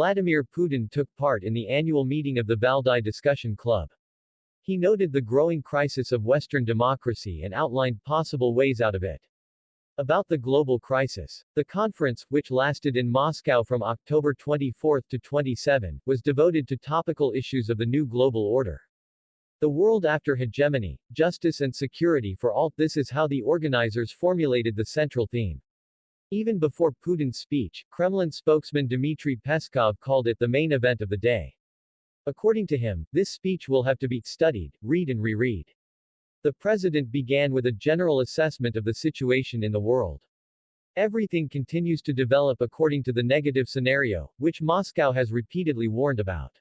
Vladimir Putin took part in the annual meeting of the Valdai Discussion Club. He noted the growing crisis of Western democracy and outlined possible ways out of it. About the global crisis. The conference, which lasted in Moscow from October 24 to 27, was devoted to topical issues of the new global order. The world after hegemony, justice and security for all, this is how the organizers formulated the central theme. Even before Putin's speech, Kremlin spokesman Dmitry Peskov called it the main event of the day. According to him, this speech will have to be studied, read and reread. The president began with a general assessment of the situation in the world. Everything continues to develop according to the negative scenario, which Moscow has repeatedly warned about.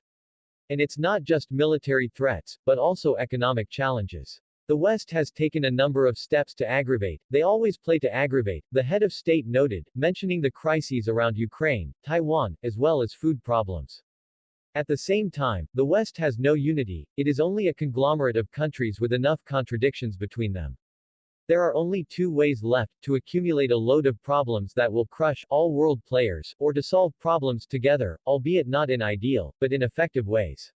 And it's not just military threats, but also economic challenges. The West has taken a number of steps to aggravate, they always play to aggravate, the head of state noted, mentioning the crises around Ukraine, Taiwan, as well as food problems. At the same time, the West has no unity, it is only a conglomerate of countries with enough contradictions between them. There are only two ways left, to accumulate a load of problems that will crush all world players, or to solve problems together, albeit not in ideal, but in effective ways.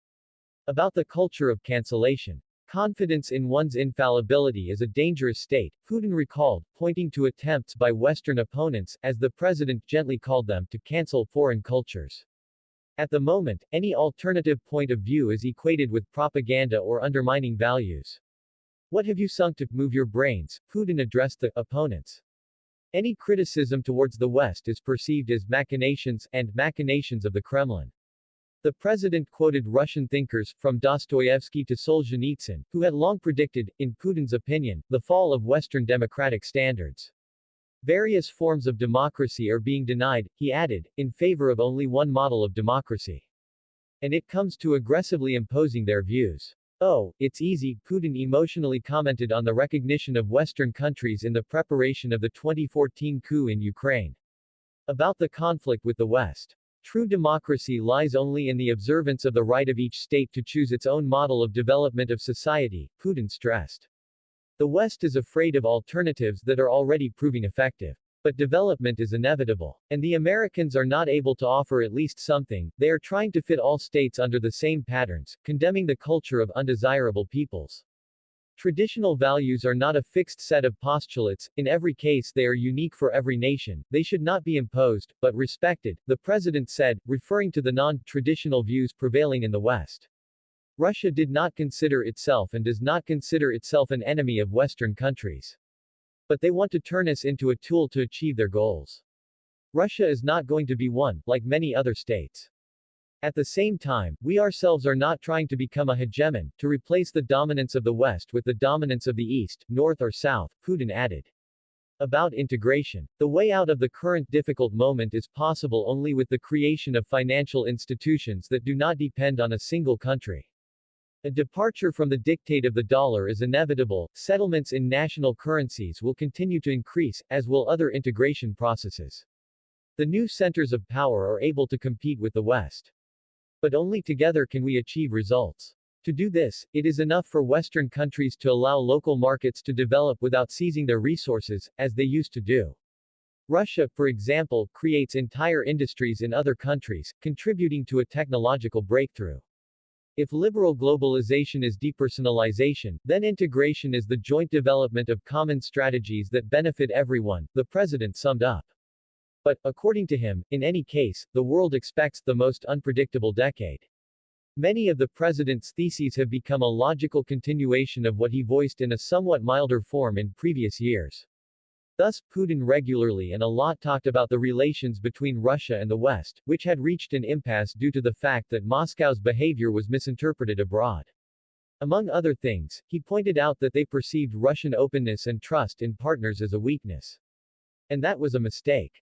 About the culture of cancellation. Confidence in one's infallibility is a dangerous state, Putin recalled, pointing to attempts by Western opponents, as the president gently called them, to cancel foreign cultures. At the moment, any alternative point of view is equated with propaganda or undermining values. What have you sunk to move your brains? Putin addressed the opponents. Any criticism towards the West is perceived as machinations and machinations of the Kremlin. The president quoted Russian thinkers, from Dostoevsky to Solzhenitsyn, who had long predicted, in Putin's opinion, the fall of Western democratic standards. Various forms of democracy are being denied, he added, in favor of only one model of democracy. And it comes to aggressively imposing their views. Oh, it's easy, Putin emotionally commented on the recognition of Western countries in the preparation of the 2014 coup in Ukraine. About the conflict with the West. True democracy lies only in the observance of the right of each state to choose its own model of development of society, Putin stressed. The West is afraid of alternatives that are already proving effective. But development is inevitable. And the Americans are not able to offer at least something, they are trying to fit all states under the same patterns, condemning the culture of undesirable peoples. Traditional values are not a fixed set of postulates, in every case they are unique for every nation, they should not be imposed, but respected, the president said, referring to the non-traditional views prevailing in the West. Russia did not consider itself and does not consider itself an enemy of Western countries. But they want to turn us into a tool to achieve their goals. Russia is not going to be one, like many other states. At the same time, we ourselves are not trying to become a hegemon, to replace the dominance of the West with the dominance of the East, North or South, Putin added. About integration. The way out of the current difficult moment is possible only with the creation of financial institutions that do not depend on a single country. A departure from the dictate of the dollar is inevitable, settlements in national currencies will continue to increase, as will other integration processes. The new centers of power are able to compete with the West. But only together can we achieve results. To do this, it is enough for Western countries to allow local markets to develop without seizing their resources, as they used to do. Russia, for example, creates entire industries in other countries, contributing to a technological breakthrough. If liberal globalization is depersonalization, then integration is the joint development of common strategies that benefit everyone, the president summed up. But, according to him, in any case, the world expects the most unpredictable decade. Many of the president's theses have become a logical continuation of what he voiced in a somewhat milder form in previous years. Thus, Putin regularly and a lot talked about the relations between Russia and the West, which had reached an impasse due to the fact that Moscow's behavior was misinterpreted abroad. Among other things, he pointed out that they perceived Russian openness and trust in partners as a weakness. And that was a mistake.